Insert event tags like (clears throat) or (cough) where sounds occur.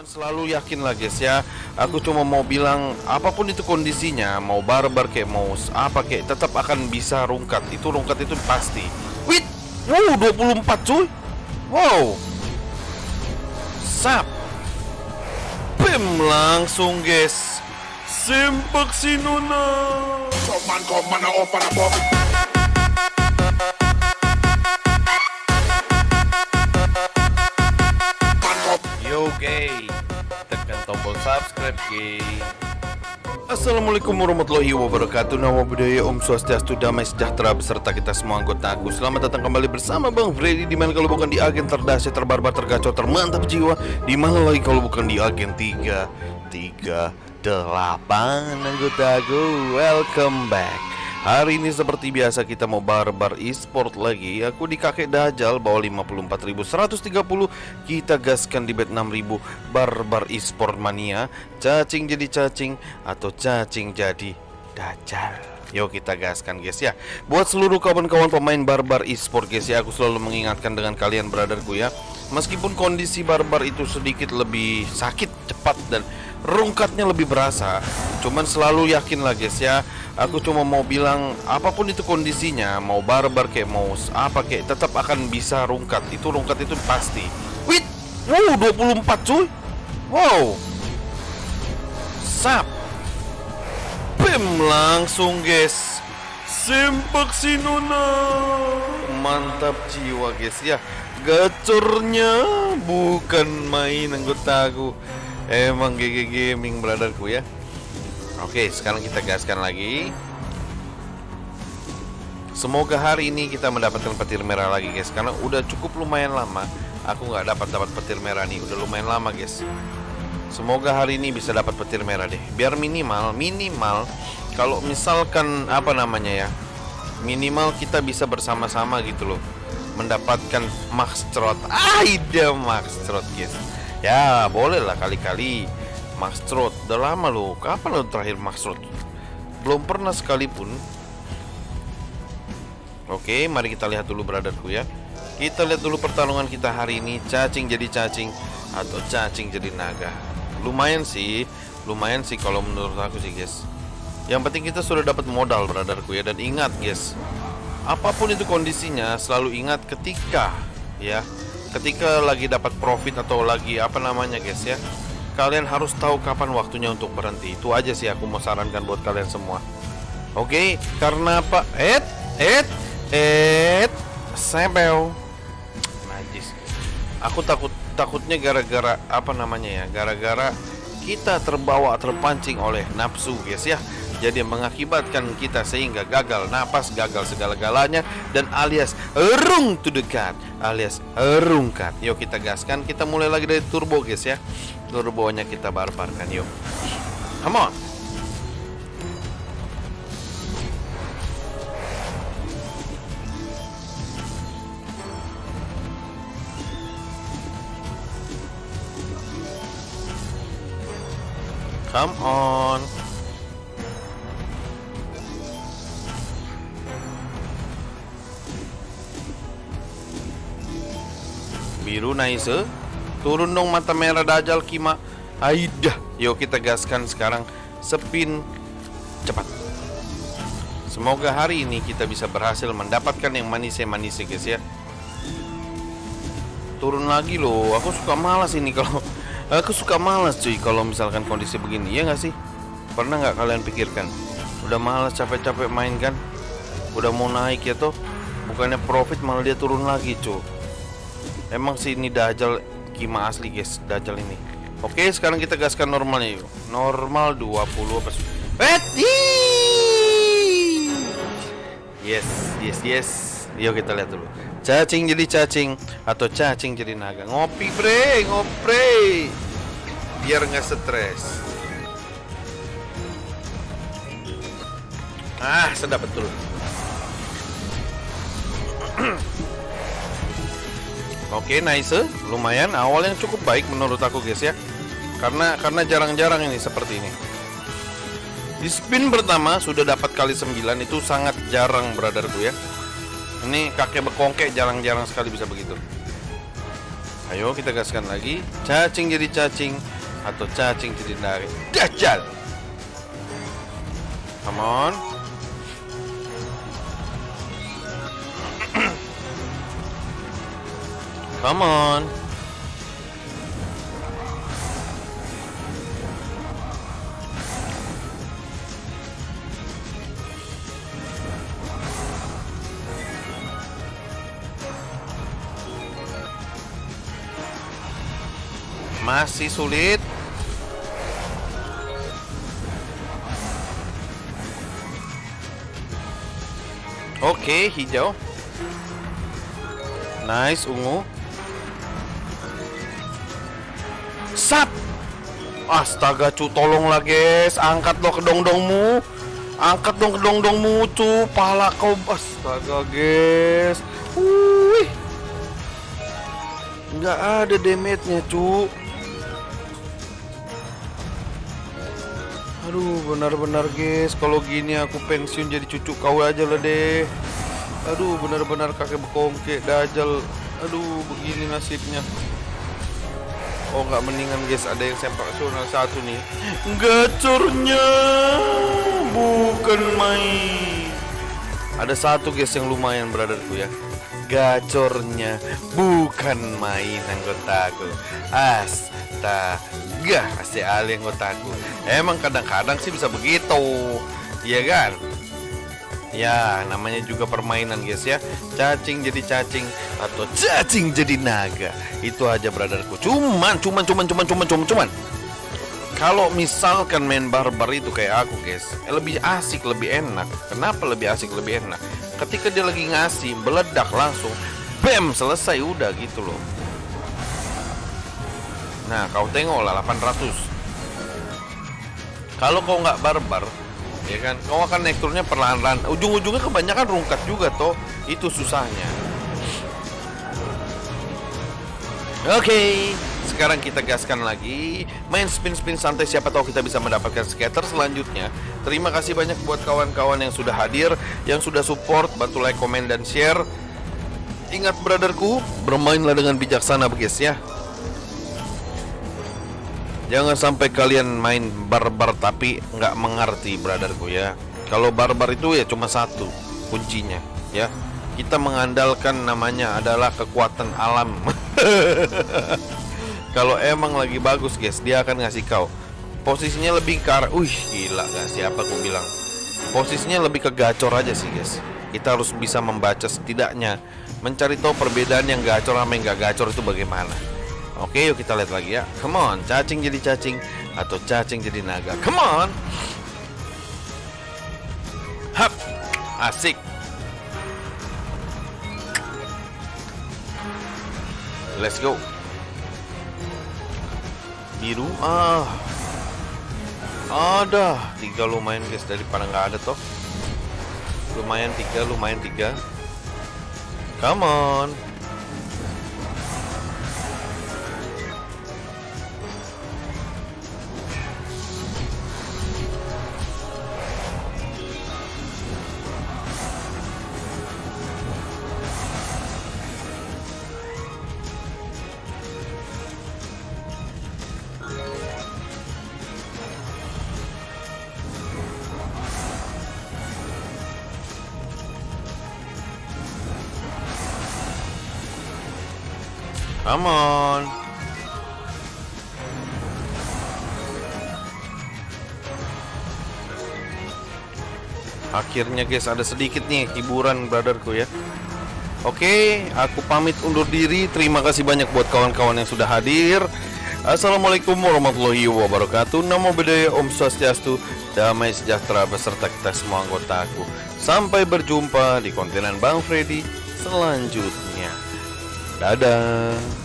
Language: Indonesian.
Cuman selalu yakin lah guys ya. Aku cuma mau bilang Apa pun itu kondisinya Mau barbar kayak mau apa kayak Tetap akan bisa rungkat. Itu rungkat itu pasti. Wait Wow 24 cuy. Wow. Sap. Bim langsung guys Sempak sinuna Man come man open Tekan tombol subscribe Assalamualaikum warahmatullahi wabarakatuh. Nama budaya Om Swastiastu Damai Sejahtera Beserta kita semua anggota aku. Selamat datang kembali bersama Bang Freddy Di mana kalau bukan di agen terdahsyat terbarbar tergacau termantap jiwa Di mana lagi kalau bukan di agen 3 3 8 anggota aku. Welcome back Hari ini seperti biasa kita mau barbar e-sport lagi. Aku di kakek dajal bawa 54.130 Kita gaskan di bet 6.000 barbar e-sport mania. Cacing jadi cacing atau cacing jadi dajal Yuk kita gaskan guys ya. Buat seluruh kawan-kawan pemain barbar e-sport guys ya Aku selalu mengingatkan dengan kalian brotherku ya Meskipun kondisi barbar itu sedikit lebih sakit, cepat dan rungkatnya lebih berasa Cuman selalu yakin lah guys ya. Aku cuma mau bilang apa pun itu kondisinya Mau barbar kayak mau apa kayak Tetap akan bisa rungkat. Itu rungkat itu pasti. Wait Wow 24 cuy. Wow. Sap. Bim langsung guys. Sempak sinuna Mantap jiwa guys ya Gacornya bukan main anggotaku. Emang GG Gaming brotherku ya. Oke sekarang kita gaskan lagi. Semoga hari ini kita mendapatkan petir merah lagi guys. Karena udah cukup lumayan lama. Aku nggak dapat dapat petir merah nih. Udah lumayan lama guys. Semoga hari ini bisa dapat petir merah deh. Biar minimal Minimal Kalau misalkan Apa namanya ya Minimal kita bisa bersama-sama gitu loh Mendapatkan max trot Aida max trot guys. Ya boleh lah kali-kali Max trot Udah lama loh Kapan lo terakhir max trot Belum pernah sekalipun. Oke mari kita lihat dulu brotherku ya. Kita lihat dulu pertarungan kita hari ini. Cacing jadi cacing Atau cacing jadi naga? Lumayan sih. Lumayan sih kalau menurut aku sih guys. Yang penting kita sudah dapat modal brotherku ya. Dan ingat guys Apa pun itu kondisinya Selalu ingat ketika Ya Ketika lagi dapat profit atau lagi apa namanya guys ya. Kalian harus tahu kapan waktunya untuk berhenti. Itu aja sih aku mau sarankan buat kalian semua. Oke? Karena apa? Et Et Et Sebel. Najis. Aku takut takutnya gara-gara apa namanya ya Gara-gara kita terbawa terpancing oleh nafsu guys ya jadi mengakibatkan kita sehingga gagal napas, gagal segala-galanya dan alias erung to the cut, alias erungkat. Yuk kita gaskan, kita mulai lagi dari turbo guys ya. Turbonya kita barbarkan yuk. Come on. Come on. Biru nice Turun dong mata merah dajal kima. Aidah. Yuk kita gaskan sekarang Spin Cepat. Semoga hari ini kita bisa berhasil mendapatkan yang manis-manis guys ya. Turun lagi loh. Aku suka malas ini kalau (laughs) Aku suka malas cuy kalau misalkan kondisi begini. Ya nggak sih? Pernah nggak kalian pikirkan? Udah malas capek-capek main kan? Udah mau naik ya tuh Bukannya profit malah dia turun lagi cuy Emang sih ini Dajjal Kima asli guys Dajjal ini. Oke sekarang kita gaskan normalnya yuk. Normal 20 apa sih? Yes yes yes. Yuk kita lihat dulu. Cacing jadi cacing Atau cacing jadi naga? Ngopi bre Ngopre Biar nggak stres. Ah sedap betul (clears throat) Oke, nice. Lumayan awalnya cukup baik menurut aku guys ya. Karena karena jarang-jarang ini seperti ini. Di spin pertama sudah dapat kali 9 itu sangat jarang brotherku ya. Ini kakek bekongkek jarang-jarang sekali bisa begitu. Ayo kita gaskan lagi. Cacing jadi cacing atau cacing jadi naga. Dajjal. Come on. Come on. Masih sulit. Oke, hijau. Nice, ungu. Sap. Astaga, cu, tolonglah, guys. Angkat dong kedong-dongmu. Angkat dong kedong-dongmu, cu. Pala kau. Astaga, guys. Wih. Nggak ada damage-nya, cu. Aduh, benar-benar guys, kalau gini aku pensiun jadi cucu kau aja lah deh. Aduh, benar-benar kakek bekongke dajal. Aduh, begini nasibnya. Oh, nggak mendingan guys, ada yang sempak nasional satu nih. Gacornya bukan main. Ada satu guys yang lumayan brotherku ya. Gacornya bukan main anggotaku. Astaga, masih ali anggotaku. Emang kadang-kadang sih bisa begitu, iya kan? Ya, namanya juga permainan guys ya. Cacing jadi cacing atau cacing jadi naga. Itu aja brotherku. Cuman, cuman, cuman, cuman, cuman, cuman, cuman. Kalau misalkan main barbar itu kayak aku guys, eh, lebih asik, lebih enak. Kenapa lebih asik, lebih enak? Ketika dia lagi ngasih, meledak langsung, bam, selesai udah gitu loh. Nah, kau tengok lah 800. Kalau kau nggak barbar, ya kan, kau akan naik turunnya perlahan-lahan. Ujung-ujungnya kebanyakan rungkat juga toh. Itu susahnya. Oke, sekarang kita gaskan lagi main spin-spin santai siapa tahu kita bisa mendapatkan skater selanjutnya. Terima kasih banyak buat kawan-kawan yang sudah hadir, yang sudah support, bantu like, komen dan share. Ingat brotherku, bermainlah dengan bijaksana guys ya. Jangan sampai kalian main barbar tapi nggak mengerti brotherku ya. Kalau barbar itu ya cuma satu kuncinya ya. Kita mengandalkan namanya adalah kekuatan alam. (laughs) Kalau emang lagi bagus guys, dia akan ngasih kau. Posisinya lebih ke arah, gila gak siapa aku bilang. Posisinya lebih ke gacor aja sih guys. Kita harus bisa membaca setidaknya, mencari tahu perbedaan yang gacor sama yang gak gacor itu bagaimana. Oke, yuk kita lihat lagi ya. Come on, cacing jadi cacing atau cacing jadi naga. Come on. Hap. Asik. Let's go. Biru. Ah. Ada. Tiga lumayan guys daripada nggak ada toh. Lumayan tiga, lumayan tiga. Come on. Come on. Akhirnya guys ada sedikit nih hiburan brotherku ya. Oke, aku pamit undur diri. Terima kasih banyak buat kawan-kawan yang sudah hadir. Assalamualaikum warahmatullahi wabarakatuh. Namo Buddhaya, Om Swastiastu, damai sejahtera beserta kita semua anggotaku. Sampai berjumpa di kontenan Bang Freddy selanjutnya. Dadah.